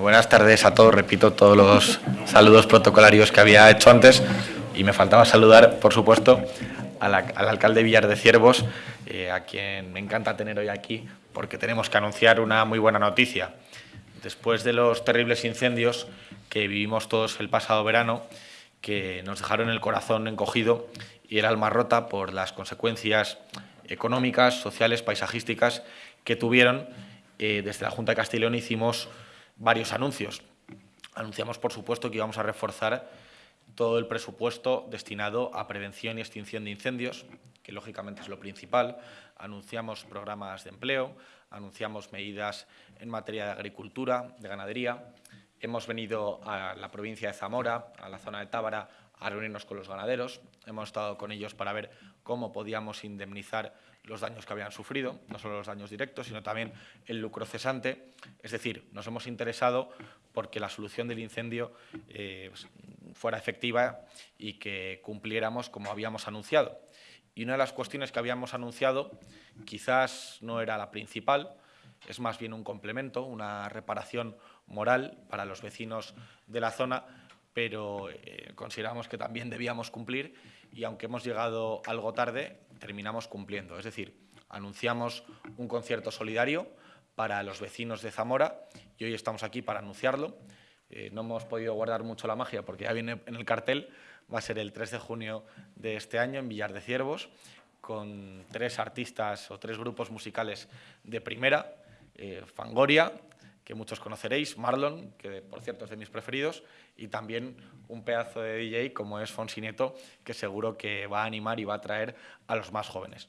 Buenas tardes a todos. Repito todos los saludos protocolarios que había hecho antes y me faltaba saludar, por supuesto, al, alcalde Villar de Ciervos, eh, a quien me encanta tener hoy aquí porque tenemos que anunciar una muy buena noticia. Después de los terribles incendios que vivimos todos el pasado verano, que nos dejaron el corazón encogido y el alma rota por las consecuencias económicas, sociales, paisajísticas que tuvieron, eh, desde la Junta de Castellón hicimos varios anuncios. Anunciamos, por supuesto, que íbamos a reforzar todo el presupuesto destinado a prevención y extinción de incendios, que lógicamente es lo principal. Anunciamos programas de empleo, anunciamos medidas en materia de agricultura, de ganadería. Hemos venido a la provincia de Zamora, a la zona de Tábara, a reunirnos con los ganaderos. Hemos estado con ellos para ver cómo podíamos indemnizar los daños que habían sufrido, no solo los daños directos, sino también el lucro cesante. Es decir, nos hemos interesado porque la solución del incendio eh, pues, fuera efectiva y que cumpliéramos como habíamos anunciado. Y una de las cuestiones que habíamos anunciado quizás no era la principal, es más bien un complemento, una reparación moral para los vecinos de la zona, pero eh, consideramos que también debíamos cumplir y aunque hemos llegado algo tarde, terminamos cumpliendo. Es decir, anunciamos un concierto solidario para los vecinos de Zamora y hoy estamos aquí para anunciarlo. Eh, no hemos podido guardar mucho la magia porque ya viene en el cartel, va a ser el 3 de junio de este año en Villar de Ciervos, con tres artistas o tres grupos musicales de primera, eh, Fangoria, que muchos conoceréis, Marlon, que por cierto es de mis preferidos, y también un pedazo de DJ como es Fonsineto, que seguro que va a animar y va a atraer a los más jóvenes.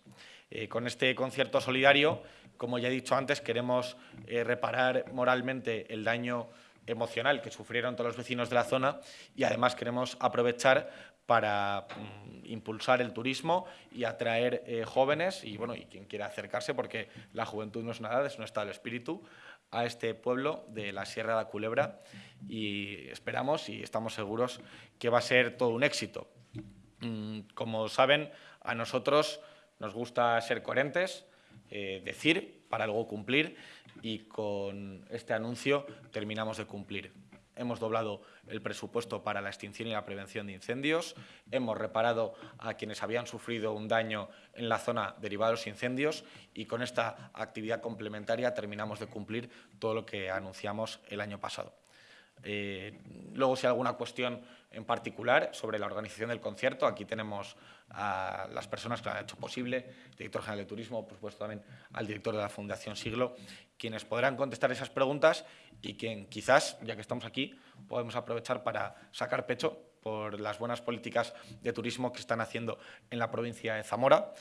Eh, con este concierto solidario, como ya he dicho antes, queremos eh, reparar moralmente el daño emocional que sufrieron todos los vecinos de la zona y además queremos aprovechar para mm, impulsar el turismo y atraer eh, jóvenes y, bueno, y quien quiera acercarse, porque la juventud no es nada, es un estado del espíritu, a este pueblo de la Sierra de la Culebra y esperamos y estamos seguros que va a ser todo un éxito. Mm, como saben, a nosotros nos gusta ser coherentes, eh, decir para luego cumplir y con este anuncio terminamos de cumplir hemos doblado el presupuesto para la extinción y la prevención de incendios, hemos reparado a quienes habían sufrido un daño en la zona derivado de los incendios y con esta actividad complementaria terminamos de cumplir todo lo que anunciamos el año pasado. Eh, luego, si hay alguna cuestión en particular sobre la organización del concierto, aquí tenemos a las personas que lo han hecho posible, director general de turismo, por supuesto también al director de la Fundación Siglo, quienes podrán contestar esas preguntas y quien quizás, ya que estamos aquí, podemos aprovechar para sacar pecho por las buenas políticas de turismo que están haciendo en la provincia de Zamora,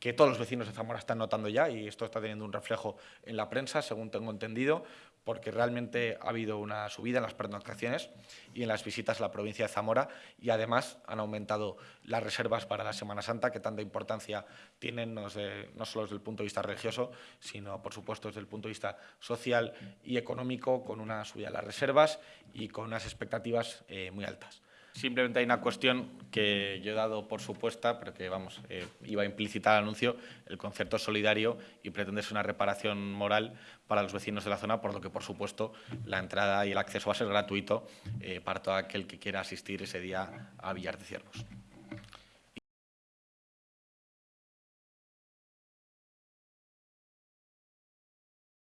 que todos los vecinos de Zamora están notando ya y esto está teniendo un reflejo en la prensa, según tengo entendido, porque realmente ha habido una subida en las pernoctaciones y en las visitas a la provincia de Zamora y además han aumentado las reservas para la Semana Santa, que tanta importancia tienen no, solo desde el punto de vista religioso, sino por supuesto desde el punto de vista social y económico, con una subida de las reservas y con unas expectativas eh, muy altas. Simplemente hay una cuestión que yo he dado por supuesta, pero que vamos, eh, iba implícita al anuncio, el concierto solidario y pretende ser una reparación moral para los vecinos de la zona, por lo que por supuesto la entrada y el acceso va a ser gratuito eh, para todo aquel que quiera asistir ese día a Villar de Ciervos.